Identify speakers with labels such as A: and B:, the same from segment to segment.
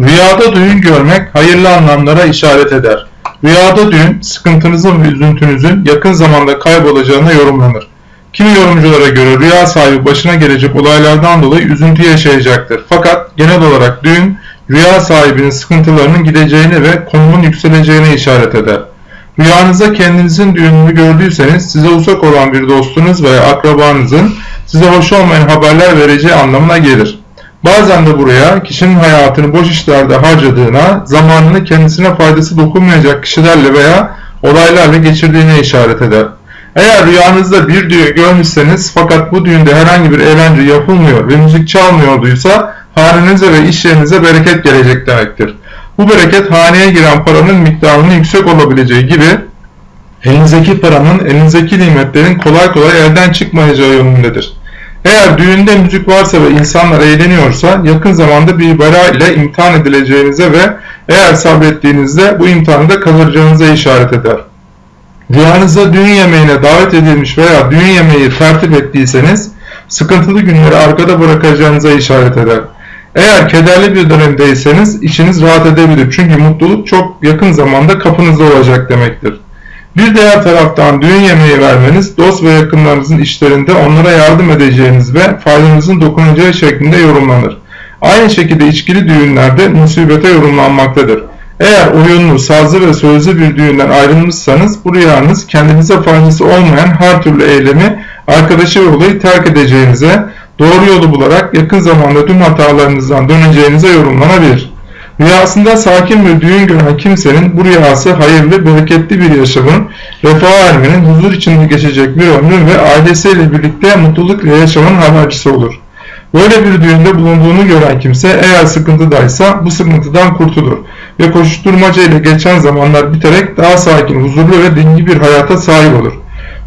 A: Rüyada düğün görmek hayırlı anlamlara işaret eder. Rüyada düğün, sıkıntınızın ve üzüntünüzün yakın zamanda kaybolacağına yorumlanır. Kimi yorumculara göre rüya sahibi başına gelecek olaylardan dolayı üzüntü yaşayacaktır. Fakat genel olarak düğün, rüya sahibinin sıkıntılarının gideceğine ve konumun yükseleceğine işaret eder. Rüyanızda kendinizin düğününü gördüyseniz size uzak olan bir dostunuz veya akrabanızın size hoş olmayan haberler vereceği anlamına gelir. Bazen de buraya kişinin hayatını boş işlerde harcadığına, zamanını kendisine faydası dokunmayacak kişilerle veya olaylarla geçirdiğine işaret eder. Eğer rüyanızda bir düğün görmüşseniz fakat bu düğünde herhangi bir eğlence yapılmıyor ve müzik çalmıyorduysa hanenize ve iş yerinize bereket gelecek demektir. Bu bereket haneye giren paranın miktarının yüksek olabileceği gibi elinizdeki paranın, elinizdeki nimetlerin kolay kolay elden çıkmayacağı yönündedir. Eğer düğünde müzik varsa ve insanlar eğleniyorsa yakın zamanda bir bela ile imtihan edileceğinize ve eğer sabrettiğinizde bu imtihanı da kazanacağınıza işaret eder. Rüyanızda düğün yemeğine davet edilmiş veya düğün yemeği tertip ettiyseniz sıkıntılı günleri arkada bırakacağınıza işaret eder. Eğer kederli bir dönemdeyseniz içiniz rahat edebilir çünkü mutluluk çok yakın zamanda kapınızda olacak demektir. Bir diğer taraftan düğün yemeği vermeniz dost ve yakınlarınızın işlerinde onlara yardım edeceğiniz ve faydanızın dokunacağı şeklinde yorumlanır. Aynı şekilde içkili düğünlerde musibete yorumlanmaktadır. Eğer oyunlu, sazlı ve sözlü bir düğünden ayrılmışsanız bu rüyanız kendinize faydası olmayan her türlü eylemi, arkadaşı ve olayı terk edeceğinize, doğru yolu bularak yakın zamanda tüm hatalarınızdan döneceğinize yorumlanabilir. Rüyasında sakin bir düğün gören kimsenin bu rüyası hayırlı, bereketli bir yaşamın, refaha ermenin, huzur içinde geçecek bir ömrün ve ailesiyle birlikte mutlulukla yaşamanın habercisi olur. Böyle bir düğünde bulunduğunu gören kimse eğer sıkıntıdaysa bu sıkıntıdan kurtulur ve koşuşturmaca ile geçen zamanlar biterek daha sakin, huzurlu ve dingi bir hayata sahip olur.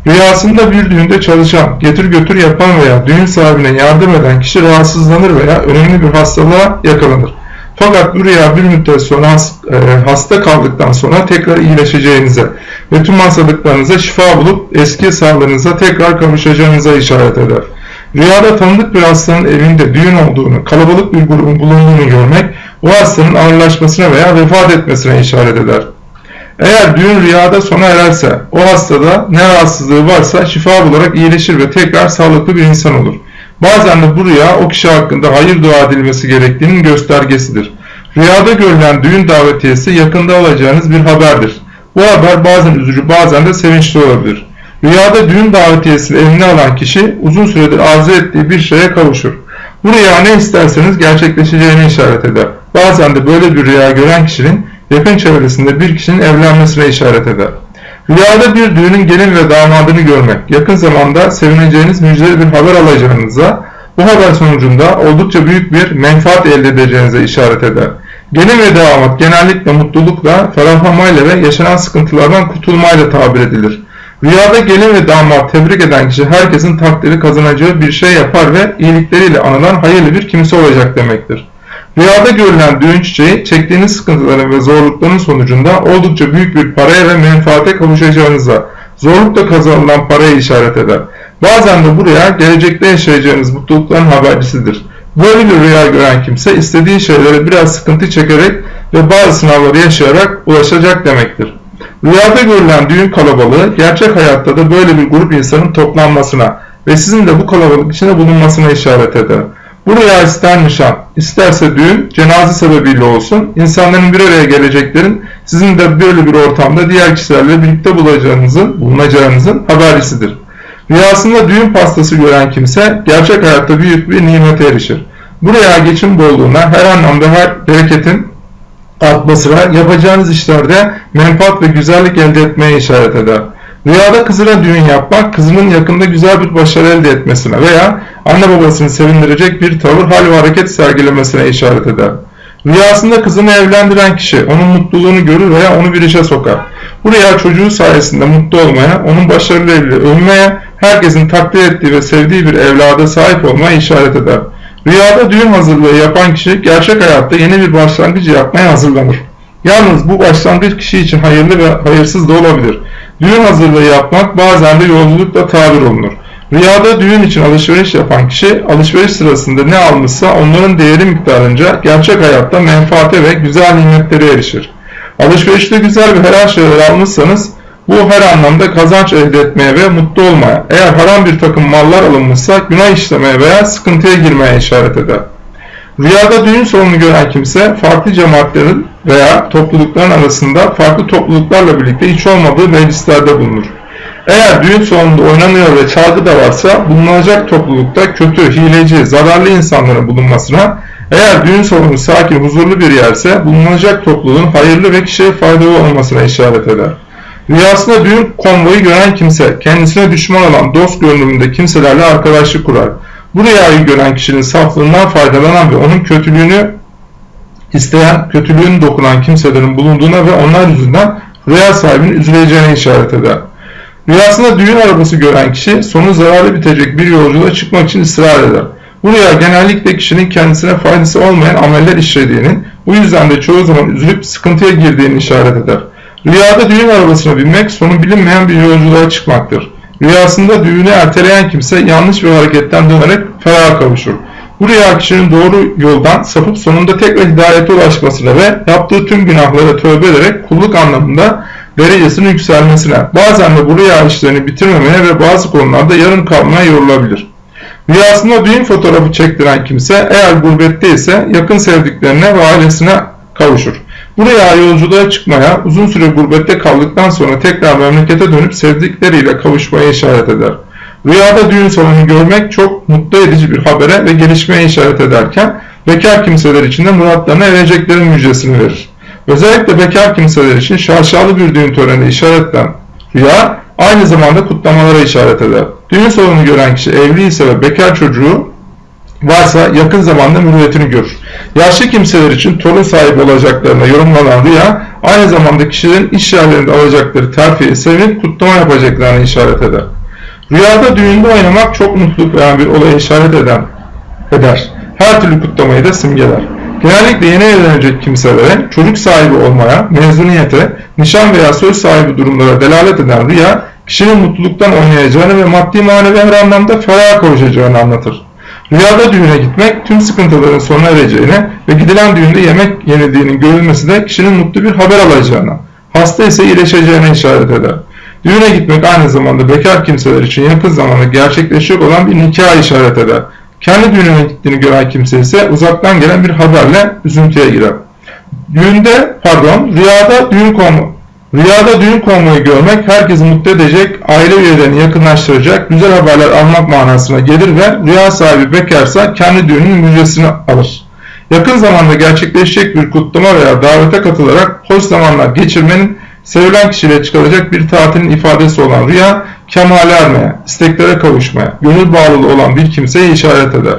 A: Rüyasında bir düğünde çalışan, getir götür yapan veya düğün sahibine yardım eden kişi rahatsızlanır veya önemli bir hastalığa yakalanır. Fakat bu rüya bir müddet sonra e, hasta kaldıktan sonra tekrar iyileşeceğinize ve tüm hastalıklarınıza şifa bulup eski sağlığınıza tekrar kavuşacağınıza işaret eder. Rüyada tanıdık bir hastanın evinde düğün olduğunu, kalabalık bir grubun bulunduğunu görmek o hastanın ağırlaşmasına veya vefat etmesine işaret eder. Eğer düğün rüyada sona ererse o hastada ne rahatsızlığı varsa şifa bularak iyileşir ve tekrar sağlıklı bir insan olur. Bazen de bu rüya o kişi hakkında hayır dua edilmesi gerektiğinin göstergesidir. Rüyada görülen düğün davetiyesi yakında alacağınız bir haberdir. Bu haber bazen üzücü bazen de sevinçli olabilir. Rüyada düğün davetiyesini eline alan kişi uzun süredir arzu ettiği bir şeye kavuşur. Bu rüya ne isterseniz gerçekleşeceğini işaret eder. Bazen de böyle bir rüya gören kişinin yakın çevresinde bir kişinin evlenmesine işaret eder. Rüyada bir düğünün gelin ve damadını görmek, yakın zamanda sevineceğiniz müjdeli bir haber alacağınıza, bu haber sonucunda oldukça büyük bir menfaat elde edeceğinize işaret eder. Gelin ve damat genellikle mutlulukla, ferahlamayla ve yaşanan sıkıntılardan kurtulmayla tabir edilir. Rüyada gelin ve damat tebrik eden kişi herkesin takdiri kazanacağı bir şey yapar ve iyilikleriyle anılan hayırlı bir kimse olacak demektir. Rüyada görülen düğün çiçeği çektiğiniz sıkıntıların ve zorlukların sonucunda oldukça büyük bir paraya ve menfaate kavuşacağınıza, zorlukla kazanılan paraya işaret eder. Bazen de bu rüya gelecekte yaşayacağınız mutlulukların habercisidir. Böyle bir rüya gören kimse istediği şeylere biraz sıkıntı çekerek ve bazı sınavları yaşayarak ulaşacak demektir. Rüyada görülen düğün kalabalığı gerçek hayatta da böyle bir grup insanın toplanmasına ve sizin de bu kalabalık içinde bulunmasına işaret eder. Bu rüya ister nişan, isterse düğün, cenaze sebebiyle olsun, insanların bir araya geleceklerin sizin de böyle bir ortamda diğer kişilerle birlikte bulacağınızın, bulunacağınızın habercisidir. Rüyasında düğün pastası gören kimse gerçek hayatta büyük bir nimete erişir. Bu rüya geçim bolluğuna, her anlamda her bereketin artmasına, yapacağınız işlerde menfaat ve güzellik elde etmeye işaret eder. Rüyada kızına düğün yapmak, kızının yakında güzel bir başarı elde etmesine veya anne babasını sevindirecek bir tavır, hal ve hareket sergilemesine işaret eder. Rüyasında kızını evlendiren kişi onun mutluluğunu görür veya onu bir işe sokar. Bu rüya çocuğu sayesinde mutlu olmaya, onun başarılarıyla övmeye, herkesin takdir ettiği ve sevdiği bir evlada sahip olmaya işaret eder. Rüyada düğün hazırlığı yapan kişi gerçek hayatta yeni bir başlangıç yapmaya hazırlanır. Yalnız bu başlangıç kişi için hayırlı ve hayırsız da olabilir. Düğün hazırlığı yapmak bazen de yolculukla tabir olunur. Rüyada düğün için alışveriş yapan kişi alışveriş sırasında ne almışsa onların değeri miktarınca gerçek hayatta menfaate ve güzel nimetlere erişir. Alışverişte güzel ve helal şeyler almışsanız bu her anlamda kazanç elde etmeye ve mutlu olmaya, eğer haram bir takım mallar alınmışsa günah işlemeye veya sıkıntıya girmeye işaret eder. Rüyada düğün salonu gören kimse farklı cemaatlerin veya toplulukların arasında farklı topluluklarla birlikte hiç olmadığı meclislerde bulunur. Eğer düğün salonunda oynanıyor ve çalgı da varsa bulunacak toplulukta kötü, hileci, zararlı insanların bulunmasına, eğer düğün salonu sakin, huzurlu bir yerse bulunacak topluluğun hayırlı ve kişiye faydalı olmasına işaret eder. Rüyasında düğün konvoyu gören kimse kendisine düşman olan dost görünümünde kimselerle arkadaşlık kurar. Bu rüyayı gören kişinin saflığından faydalanan ve onun kötülüğünü isteyen, kötülüğünü dokunan kimselerin bulunduğuna ve onlar yüzünden rüya sahibinin üzüleceğine işaret eder. Rüyasında düğün arabası gören kişi sonu zararlı bitecek bir yolculuğa çıkmak için ısrar eder. Bu rüya genellikle kişinin kendisine faydası olmayan ameller işlediğinin, bu yüzden de çoğu zaman üzülüp sıkıntıya girdiğini işaret eder. Rüyada düğün arabasına binmek sonu bilinmeyen bir yolculuğa çıkmaktır. Rüyasında düğünü erteleyen kimse yanlış bir hareketten dönerek feraha kavuşur. Bu rüya kişinin doğru yoldan sapıp sonunda tekrar hidayete ulaşmasına ve yaptığı tüm günahlara tövbe ederek kulluk anlamında derecesinin yükselmesine, bazen de bu rüya işlerini bitirmemeye ve bazı konularda yarım kalmaya yorulabilir. Rüyasında düğün fotoğrafı çektiren kimse eğer gurbette ise yakın sevdiklerine ve ailesine kavuşur. Buraya yolculuğa çıkmaya, uzun süre gurbette kaldıktan sonra tekrar memlekete dönüp sevdikleriyle kavuşmaya işaret eder. Rüyada düğün salonu görmek çok mutlu edici bir habere ve gelişmeye işaret ederken, bekar kimseler için de muratlarına ereceklerin müjdesini verir. Özellikle bekar kimseler için şaşalı bir düğün töreni işaretten rüya, aynı zamanda kutlamalara işaret eder. Düğün salonu gören kişi evli ise ve bekar çocuğu varsa yakın zamanda mürüvvetini görür. Yaşlı kimseler için torun sahibi olacaklarına yorumlanan rüya aynı zamanda kişilerin iş yerlerinde alacakları terfiye sevinip kutlama yapacaklarına işaret eder. Rüyada düğünde oynamak çok mutluluk veren bir olaya işaret eden eder. Her türlü kutlamayı da simgeler. Genellikle yeni evlenecek kimselere çocuk sahibi olmaya, mezuniyete, nişan veya söz sahibi durumlara delalet eden rüya, kişinin mutluluktan oynayacağını ve maddi manevi her anlamda feraha kavuşacağını anlatır. Rüyada düğüne gitmek tüm sıkıntıların sona ereceğine ve gidilen düğünde yemek yenildiğinin görülmesi de kişinin mutlu bir haber alacağına, hasta ise iyileşeceğine işaret eder. Düğüne gitmek aynı zamanda bekar kimseler için yakın zamanda gerçekleşecek olan bir nikah işaret eder. Kendi düğününe gittiğini gören kimse ise uzaktan gelen bir haberle üzüntüye girer. Düğünde, pardon, rüyada düğün konu, Rüyada düğün konvoyu görmek herkesi mutlu edecek, aile üyelerini yakınlaştıracak, güzel haberler almak manasına gelir ve rüya sahibi bekarsa kendi düğünün müjdesini alır. Yakın zamanda gerçekleşecek bir kutlama veya davete katılarak hoş zamanlar geçirmenin sevilen kişiyle çıkaracak bir tatilin ifadesi olan rüya, kemale ermeye, isteklere kavuşmaya, gönül bağlılığı olan bir kimseye işaret eder.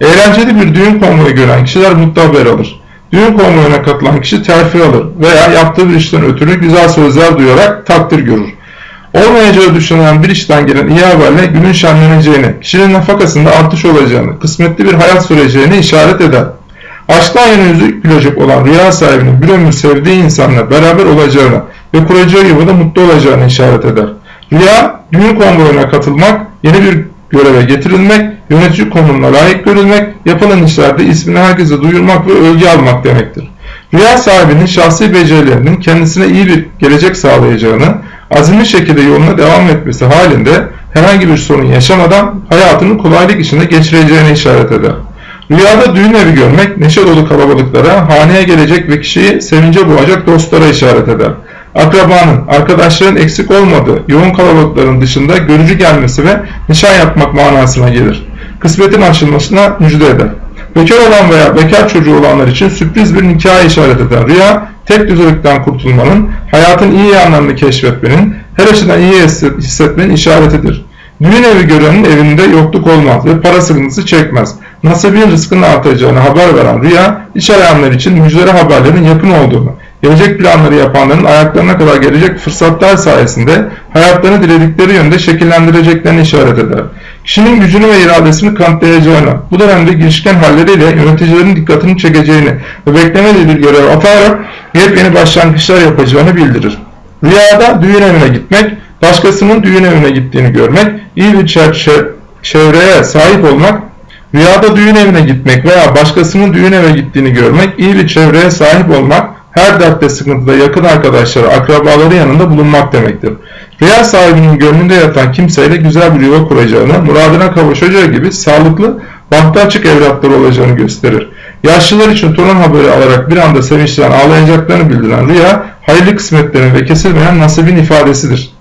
A: Eğlenceli bir düğün konvoyu gören kişiler mutlu haber alır. Düğün konvoyuna katılan kişi terfi alır veya yaptığı bir işten ötürü güzel sözler duyarak takdir görür. Olmayacağı düşünülen bir işten gelen iyi haberle günün şenleneceğini, kişinin nafakasında artış olacağını, kısmetli bir hayat süreceğini işaret eder. Aşktan yana yüzü gülecek olan rüya sahibinin bir ömür sevdiği insanla beraber olacağını ve kuracağı yuvada mutlu olacağını işaret eder. Rüya, düğün konvoyuna katılmak, yeni bir göreve getirilmek, yönetici konumuna layık görülmek, yapılan işlerde ismini herkese duyurmak ve övgü almak demektir. Rüya sahibinin şahsi becerilerinin kendisine iyi bir gelecek sağlayacağını, azimli şekilde yoluna devam etmesi halinde herhangi bir sorun yaşamadan hayatını kolaylık içinde geçireceğine işaret eder. Rüyada düğün evi görmek, neşe dolu kalabalıklara, haneye gelecek ve kişiyi sevince boğacak dostlara işaret eder akrabanın, arkadaşların eksik olmadığı yoğun kalabalıkların dışında görücü gelmesi ve nişan yapmak manasına gelir. Kısmetin açılmasına müjde eder. Bekar olan veya bekar çocuğu olanlar için sürpriz bir nikah işaret eder. Rüya, tek düzelikten kurtulmanın, hayatın iyi yanlarını keşfetmenin, her açıdan iyi hissetmenin işaretidir. Düğün evi görenin evinde yokluk olmaz ve para sıkıntısı çekmez. Nasibin rızkının artacağını haber veren rüya, iş arayanlar için müjdeli haberlerin yakın olduğunu, gelecek planları yapanların ayaklarına kadar gelecek fırsatlar sayesinde hayatlarını diledikleri yönde şekillendireceklerini işaret eder. Kişinin gücünü ve iradesini kanıtlayacağını, bu dönemde girişken halleriyle yöneticilerin dikkatini çekeceğini ve beklemediği bir görev atarak yepyeni başlangıçlar yapacağını bildirir. Rüyada düğün evine gitmek, başkasının düğün evine gittiğini görmek, iyi bir çevreye sahip olmak, rüyada düğün evine gitmek veya başkasının düğün eve gittiğini görmek, iyi bir çevreye sahip olmak, her dertte sıkıntıda yakın arkadaşları, akrabaları yanında bulunmak demektir. Rüya sahibinin gönlünde yatan kimseyle güzel bir yuva kuracağını, muradına kavuşacağı gibi sağlıklı, bahtı açık evlatları olacağını gösterir. Yaşlılar için torun haberi alarak bir anda sevinçten ağlayacaklarını bildiren rüya, hayırlı kısmetlerin ve kesilmeyen nasibin ifadesidir.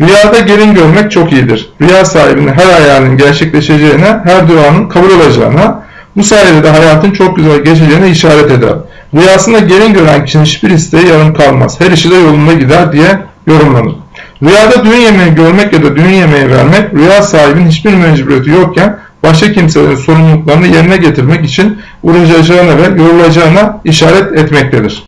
A: Rüyada gelin görmek çok iyidir. Rüya sahibinin her hayalinin gerçekleşeceğine, her duanın kabul olacağına, bu sayede de hayatın çok güzel geçeceğine işaret eder. Rüyasında gelin gören kişinin hiçbir isteği yarım kalmaz. Her işi de yolunda gider diye yorumlanır. Rüyada düğün yemeği görmek ya da düğün yemeği vermek, rüya sahibinin hiçbir mecburiyeti yokken başka kimselerin sorumluluklarını yerine getirmek için uğraşacağına ve yorulacağına işaret etmektedir.